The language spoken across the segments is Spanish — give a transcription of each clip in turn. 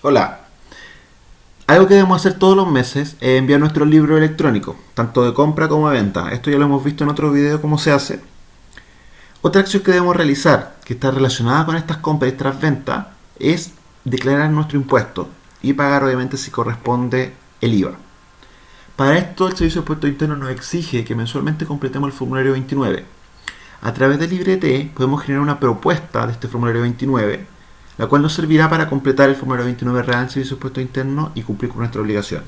Hola. Algo que debemos hacer todos los meses es enviar nuestro libro electrónico, tanto de compra como de venta. Esto ya lo hemos visto en otro video cómo se hace. Otra acción que debemos realizar, que está relacionada con estas compras y estas ventas, es declarar nuestro impuesto y pagar obviamente si corresponde el IVA. Para esto el Servicio de Impuestos Internos nos exige que mensualmente completemos el formulario 29. A través del LibreT podemos generar una propuesta de este formulario 29 la cual nos servirá para completar el formulario 29 real en Servicio de Internos y cumplir con nuestra obligación.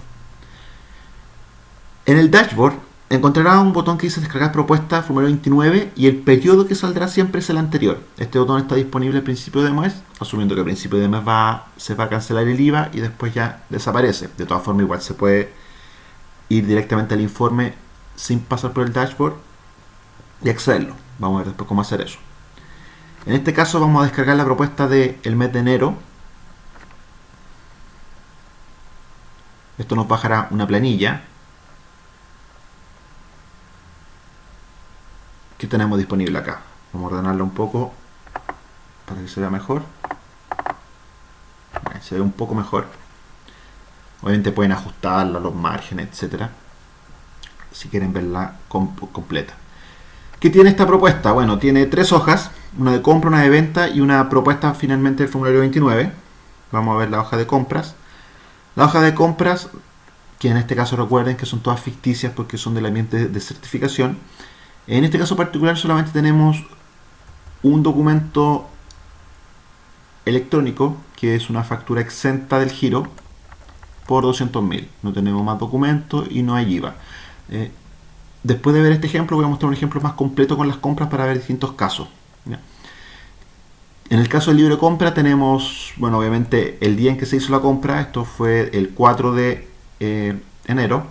En el dashboard encontrará un botón que dice descargar propuesta formulario 29 y el periodo que saldrá siempre es el anterior. Este botón está disponible al principio de mes, asumiendo que al principio de mes va, se va a cancelar el IVA y después ya desaparece. De todas formas igual se puede ir directamente al informe sin pasar por el dashboard y accederlo. Vamos a ver después cómo hacer eso. En este caso vamos a descargar la propuesta del mes de enero. Esto nos bajará una planilla que tenemos disponible acá. Vamos a ordenarla un poco para que se vea mejor. se ve un poco mejor. Obviamente pueden ajustarla, los márgenes, etcétera, si quieren verla completa. ¿Qué tiene esta propuesta? Bueno, tiene tres hojas, una de compra, una de venta y una propuesta finalmente del formulario 29. Vamos a ver la hoja de compras. La hoja de compras, que en este caso recuerden que son todas ficticias porque son del ambiente de certificación. En este caso particular solamente tenemos un documento electrónico que es una factura exenta del giro por 200.000. No tenemos más documentos y no hay IVA. Eh, Después de ver este ejemplo voy a mostrar un ejemplo más completo con las compras para ver distintos casos. En el caso del libre compra tenemos, bueno, obviamente el día en que se hizo la compra, esto fue el 4 de eh, enero,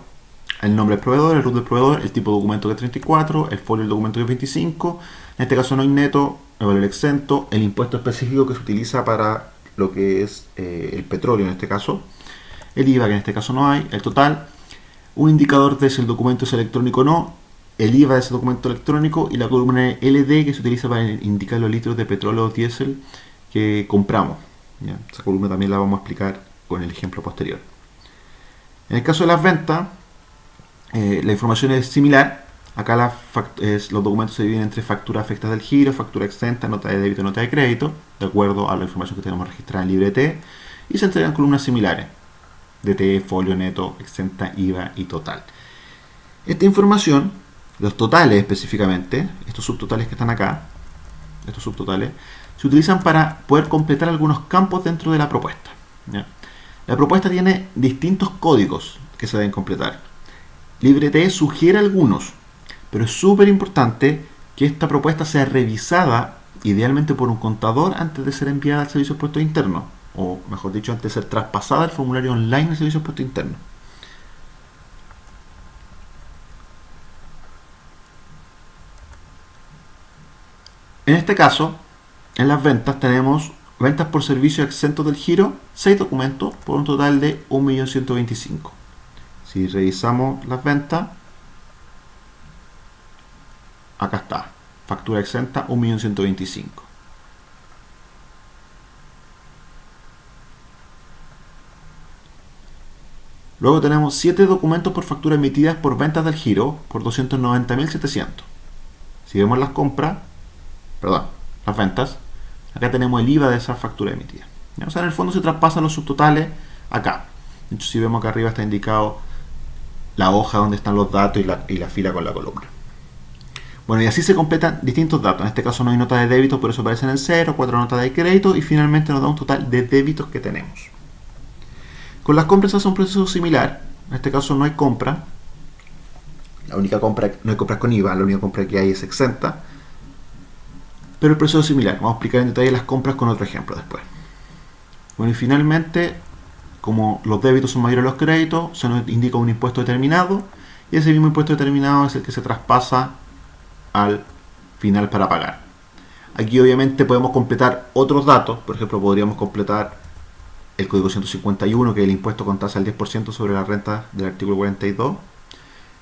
el nombre del proveedor, el root del proveedor, el tipo de documento que es 34, el folio del documento que es 25, en este caso no hay neto, el valor exento, el impuesto específico que se utiliza para lo que es eh, el petróleo en este caso, el IVA que en este caso no hay, el total, un indicador de si el documento es electrónico o no, el IVA de ese documento electrónico y la columna LD que se utiliza para indicar los litros de petróleo o diésel que compramos. Esa columna también la vamos a explicar con el ejemplo posterior. En el caso de las ventas, eh, la información es similar. Acá los documentos se dividen entre factura afectada del giro, factura exenta, nota de débito, nota de crédito, de acuerdo a la información que tenemos registrada en LibreT, y se entregan columnas similares. DT, folio neto, exenta, IVA y total. Esta información, los totales específicamente, estos subtotales que están acá, estos subtotales, se utilizan para poder completar algunos campos dentro de la propuesta. La propuesta tiene distintos códigos que se deben completar. LibreT sugiere algunos, pero es súper importante que esta propuesta sea revisada idealmente por un contador antes de ser enviada al servicio de puestos internos o mejor dicho, antes de ser traspasada el formulario online del Servicio de Puesto Interno. En este caso, en las ventas tenemos ventas por servicio exentos del giro, 6 documentos por un total de 1.125.000. Si revisamos las ventas, acá está, factura exenta 1.125.000. Luego tenemos 7 documentos por factura emitidas por ventas del giro por 290.700. Si vemos las compras, perdón, las ventas, acá tenemos el IVA de esa factura emitida. O sea, en el fondo se traspasan los subtotales acá. De hecho, si vemos acá arriba está indicado la hoja donde están los datos y la, y la fila con la columna. Bueno, y así se completan distintos datos. En este caso no hay nota de débito, por eso aparecen en 0, 4 notas de crédito y finalmente nos da un total de débitos que tenemos. Con las compras hace un proceso similar. En este caso no hay compra. La única compra, no hay compras con IVA, la única compra que hay es exenta. Pero el proceso es similar. Vamos a explicar en detalle las compras con otro ejemplo después. Bueno, y finalmente, como los débitos son mayores a los créditos, se nos indica un impuesto determinado. Y ese mismo impuesto determinado es el que se traspasa al final para pagar. Aquí obviamente podemos completar otros datos. Por ejemplo, podríamos completar el código 151, que es el impuesto con tasa del 10% sobre la renta del artículo 42.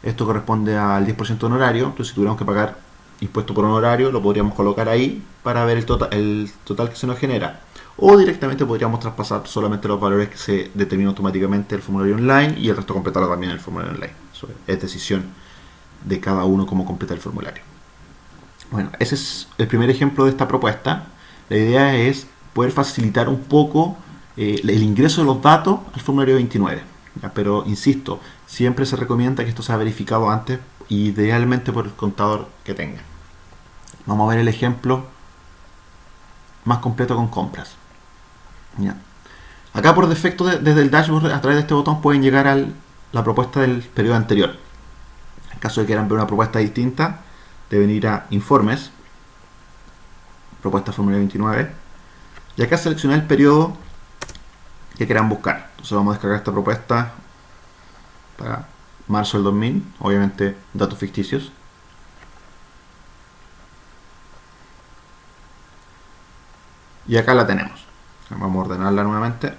Esto corresponde al 10% honorario, entonces si tuviéramos que pagar impuesto por honorario, lo podríamos colocar ahí para ver el total, el total que se nos genera. o directamente podríamos traspasar solamente los valores que se determinan automáticamente el formulario online y el resto completarlo también en el formulario online. Es decisión de cada uno cómo completa el formulario. Bueno, ese es el primer ejemplo de esta propuesta. La idea es poder facilitar un poco eh, el ingreso de los datos al formulario 29. Pero, insisto, siempre se recomienda que esto sea verificado antes, idealmente por el contador que tenga. Vamos a ver el ejemplo más completo con compras. Acá por defecto desde el dashboard a través de este botón pueden llegar a la propuesta del periodo anterior. En caso de que quieran ver una propuesta distinta, deben ir a informes, propuesta formulario 29, y acá seleccionar el periodo que quieran buscar. Entonces vamos a descargar esta propuesta para marzo del 2000, obviamente datos ficticios. Y acá la tenemos. Vamos a ordenarla nuevamente.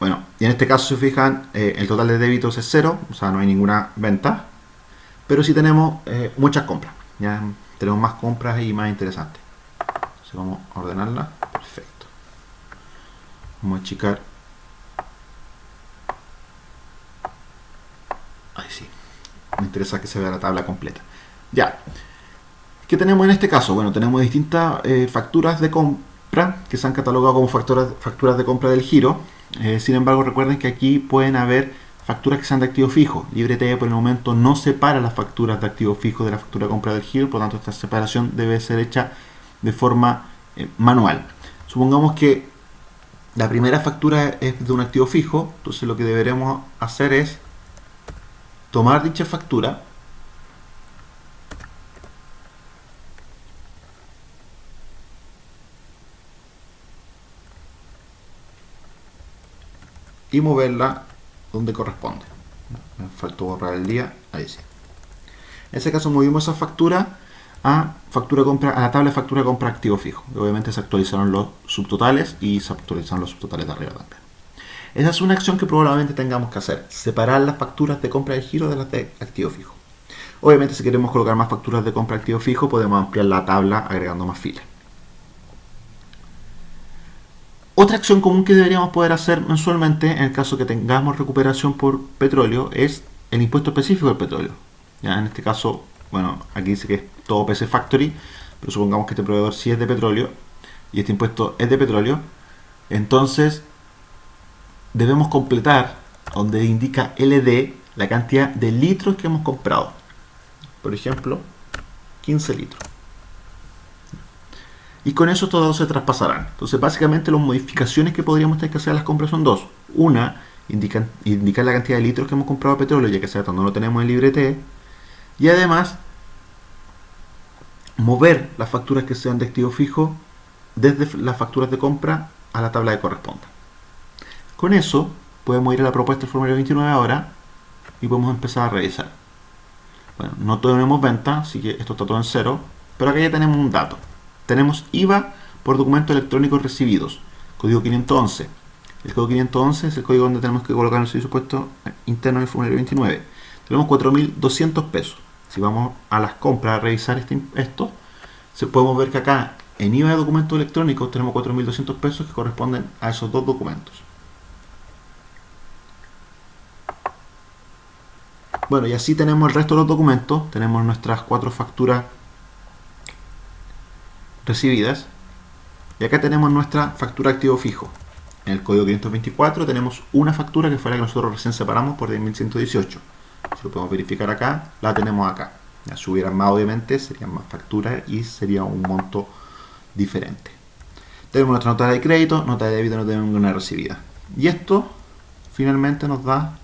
Bueno, y en este caso, si fijan, eh, el total de débitos es cero, o sea, no hay ninguna venta. Pero sí tenemos eh, muchas compras. Ya tenemos más compras y más interesantes. Vamos a ordenarla. Vamos a achicar. Ahí sí. Me interesa que se vea la tabla completa. Ya. ¿Qué tenemos en este caso? Bueno, tenemos distintas eh, facturas de compra que se han catalogado como facturas, facturas de compra del giro. Eh, sin embargo, recuerden que aquí pueden haber facturas que sean de activo fijo. LibreTE por el momento no separa las facturas de activo fijo de la factura de compra del giro, por lo tanto esta separación debe ser hecha de forma eh, manual. Supongamos que la primera factura es de un activo fijo, entonces lo que deberemos hacer es tomar dicha factura y moverla donde corresponde. Me faltó borrar el día, ahí sí. En ese caso movimos esa factura a, factura compra, a la tabla de factura compra activo fijo. Obviamente se actualizaron los subtotales y se actualizaron los subtotales de arriba también. Esa es una acción que probablemente tengamos que hacer, separar las facturas de compra de giro de las de activo fijo. Obviamente si queremos colocar más facturas de compra activo fijo podemos ampliar la tabla agregando más filas. Otra acción común que deberíamos poder hacer mensualmente en el caso que tengamos recuperación por petróleo es el impuesto específico del petróleo. ¿Ya? En este caso, bueno, aquí dice que es todo PC Factory, pero supongamos que este proveedor sí es de petróleo y este impuesto es de petróleo, entonces debemos completar donde indica LD la cantidad de litros que hemos comprado. Por ejemplo, 15 litros y con eso todos se traspasarán. Entonces, básicamente las modificaciones que podríamos tener que hacer a las compras son dos. Una, indicar, indicar la cantidad de litros que hemos comprado de petróleo, ya que sea no lo tenemos en librete. Y además, mover las facturas que sean de activo fijo desde las facturas de compra a la tabla que corresponda. Con eso, podemos ir a la propuesta del formulario 29 ahora y podemos empezar a revisar. Bueno, no tenemos venta, así que esto está todo en cero, pero acá ya tenemos un dato tenemos IVA por documentos electrónicos recibidos, código 511. El código 511 es el código donde tenemos que colocar el servicio puesto interno del formulario 29. Tenemos 4.200 pesos. Si vamos a las compras a revisar este, esto, se podemos ver que acá en IVA de documentos electrónicos tenemos 4.200 pesos que corresponden a esos dos documentos. Bueno, y así tenemos el resto de los documentos. Tenemos nuestras cuatro facturas recibidas. Y acá tenemos nuestra factura activo fijo. En el código 524 tenemos una factura que fue la que nosotros recién separamos por 10.118. Si lo podemos verificar acá, la tenemos acá. Ya, si hubieran más, obviamente, serían más facturas y sería un monto diferente. Tenemos nuestra nota de crédito, nota de débito, no tenemos ninguna recibida. Y esto finalmente nos da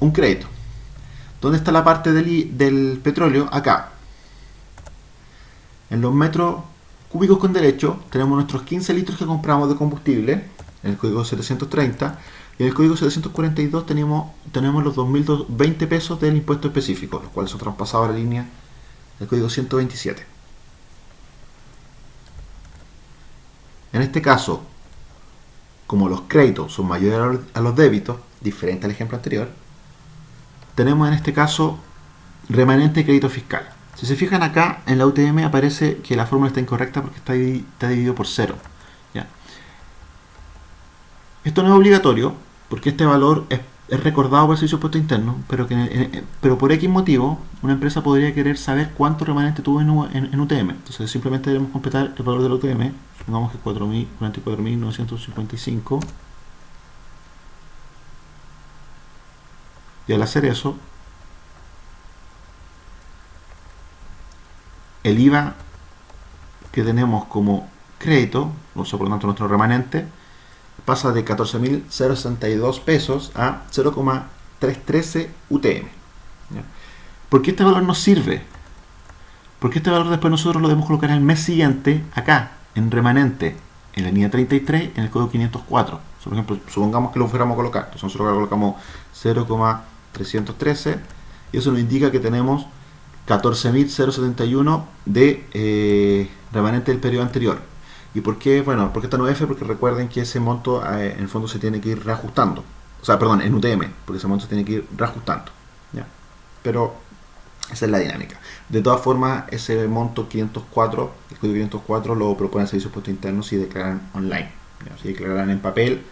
un crédito. ¿Dónde está la parte del, petróleo? Acá. En los metros cúbicos con derecho tenemos nuestros 15 litros que compramos de combustible, el código 730, y en el código 742 tenemos, tenemos los 2.020 pesos del impuesto específico, los cuales son traspasados a la línea del código 127. En este caso, como los créditos son mayores a los débitos, diferente al ejemplo anterior, tenemos en este caso remanente de crédito fiscal. Si se fijan acá, en la UTM aparece que la fórmula está incorrecta porque está dividido por cero. Esto no es obligatorio, porque este valor es, recordado por el servicio de impuesto interno, pero, que, pero por X motivo, una empresa podría querer saber cuánto remanente tuvo en, en, en UTM. Entonces simplemente debemos completar el valor de la UTM, supongamos que 44.955. Y al hacer eso, el IVA que tenemos como crédito, o sea, por lo tanto nuestro remanente, pasa de 14.062 pesos a 0,313 UTM. ¿Por qué este valor nos sirve? Porque este valor después nosotros lo debemos colocar el mes siguiente, acá, en remanente, en la línea 33, en el código 504. Por ejemplo, supongamos que lo fuéramos a colocar. Entonces nosotros colocamos 0,313 y eso nos indica que tenemos 14.071 de eh, remanente del periodo anterior. ¿Y por qué? Bueno, porque está no F? Porque recuerden que ese monto eh, en el fondo se tiene que ir reajustando. O sea, perdón, en UTM, porque ese monto se tiene que ir reajustando. ¿ya? Pero esa es la dinámica. De todas formas, ese monto 504, el código 504 lo propone el Servicio de Puesto Interno si declaran online. Si declaran en papel,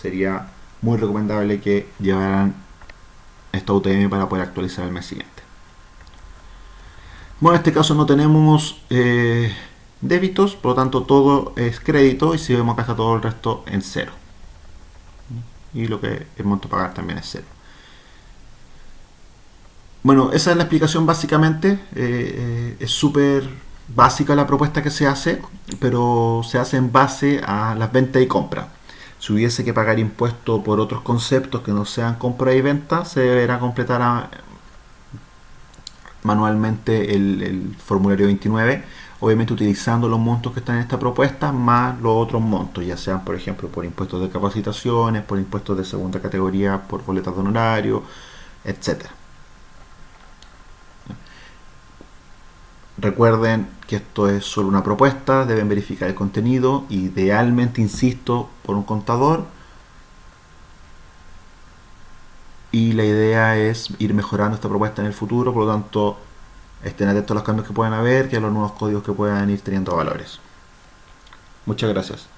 sería muy recomendable que llevaran esta UTM para poder actualizar el mes siguiente. Bueno, en este caso no tenemos eh, débitos, por lo tanto todo es crédito y si vemos acá está todo el resto en cero. Y lo que el monto a pagar también es cero. Bueno, esa es la explicación básicamente. Eh, eh, es súper básica la propuesta que se hace, pero se hace en base a las ventas y compras. Si hubiese que pagar impuestos por otros conceptos que no sean compra y venta, se deberá completar a, manualmente el, formulario 29, obviamente utilizando los montos que están en esta propuesta más los otros montos, ya sean por ejemplo por impuestos de capacitaciones, por impuestos de segunda categoría, por boletas de honorario, etc. Recuerden que esto es solo una propuesta, deben verificar el contenido, idealmente, insisto, por un contador, y la idea es ir mejorando esta propuesta en el futuro, por lo tanto estén atentos a los cambios que puedan haber y a los nuevos códigos que puedan ir teniendo valores. Muchas gracias.